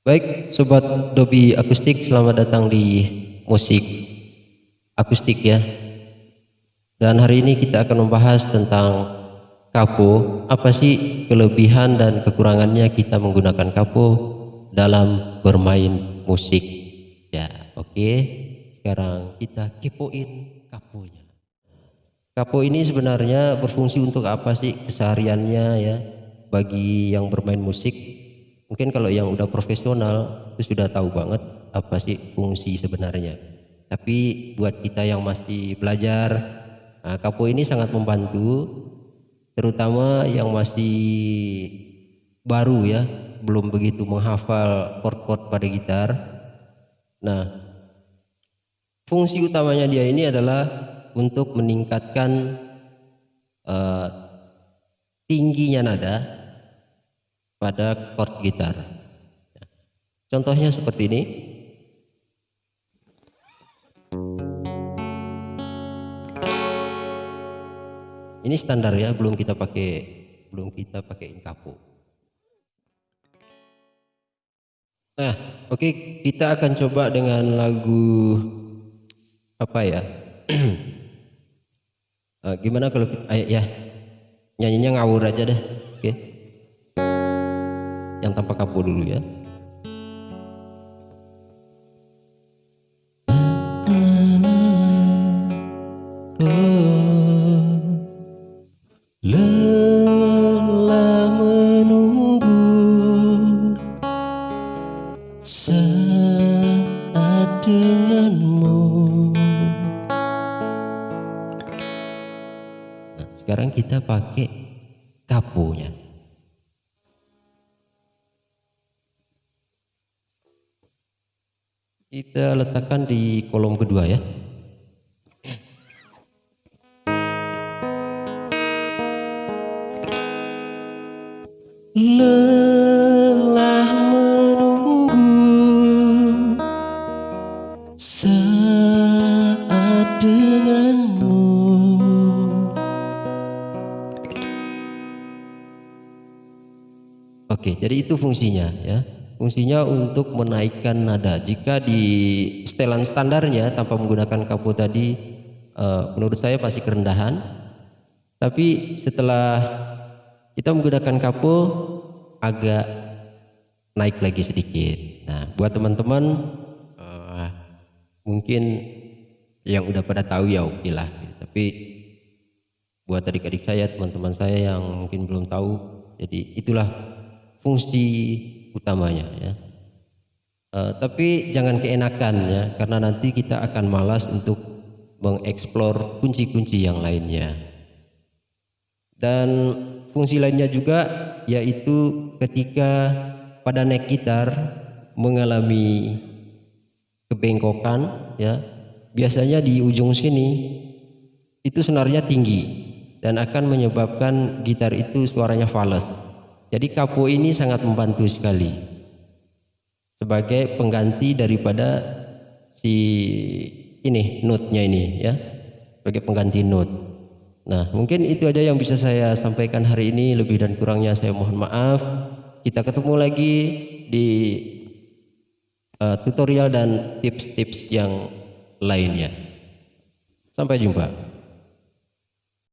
Baik, sobat Dobi Akustik, selamat datang di musik akustik ya. Dan hari ini kita akan membahas tentang kapo. Apa sih kelebihan dan kekurangannya kita menggunakan kapo dalam bermain musik? Ya, oke. Sekarang kita kepoin kaponya. Kapo ini sebenarnya berfungsi untuk apa sih kesehariannya ya bagi yang bermain musik? Mungkin kalau yang udah profesional itu sudah tahu banget apa sih fungsi sebenarnya. Tapi buat kita yang masih belajar Nah, kapo ini sangat membantu terutama yang masih baru ya, belum begitu menghafal chord-chord pada gitar. Nah, fungsi utamanya dia ini adalah untuk meningkatkan uh, tingginya nada pada chord gitar. Contohnya seperti ini. Ini standar ya, belum kita pakai belum kita pakai kapo. Nah, oke okay, kita akan coba dengan lagu apa ya? uh, gimana kalau kita, ya nyanyinya ngawur aja deh, oke? Okay? Tanpa kapo dulu ya. sekarang kita pakai kapunya kita letakkan di kolom kedua ya lelah saat denganmu Oke, jadi itu fungsinya ya. Fungsinya untuk menaikkan nada. Jika di setelan standarnya tanpa menggunakan kapo tadi uh, menurut saya pasti kerendahan. Tapi setelah kita menggunakan kapo agak naik lagi sedikit. Nah, buat teman-teman mungkin yang udah pada tahu ya oke lah tapi buat adik-adik saya teman-teman saya yang mungkin belum tahu jadi itulah fungsi utamanya ya. Uh, tapi jangan keenakan ya karena nanti kita akan malas untuk mengeksplor kunci-kunci yang lainnya. Dan fungsi lainnya juga yaitu ketika pada neck gitar mengalami kebengkokan ya biasanya di ujung sini itu senarnya tinggi dan akan menyebabkan gitar itu suaranya fals jadi kapo ini sangat membantu sekali. Sebagai pengganti daripada si ini notnya ini ya. Sebagai pengganti note nah mungkin itu aja yang bisa saya sampaikan hari ini. Lebih dan kurangnya saya mohon maaf. Kita ketemu lagi di uh, tutorial dan tips-tips yang lainnya. Sampai jumpa.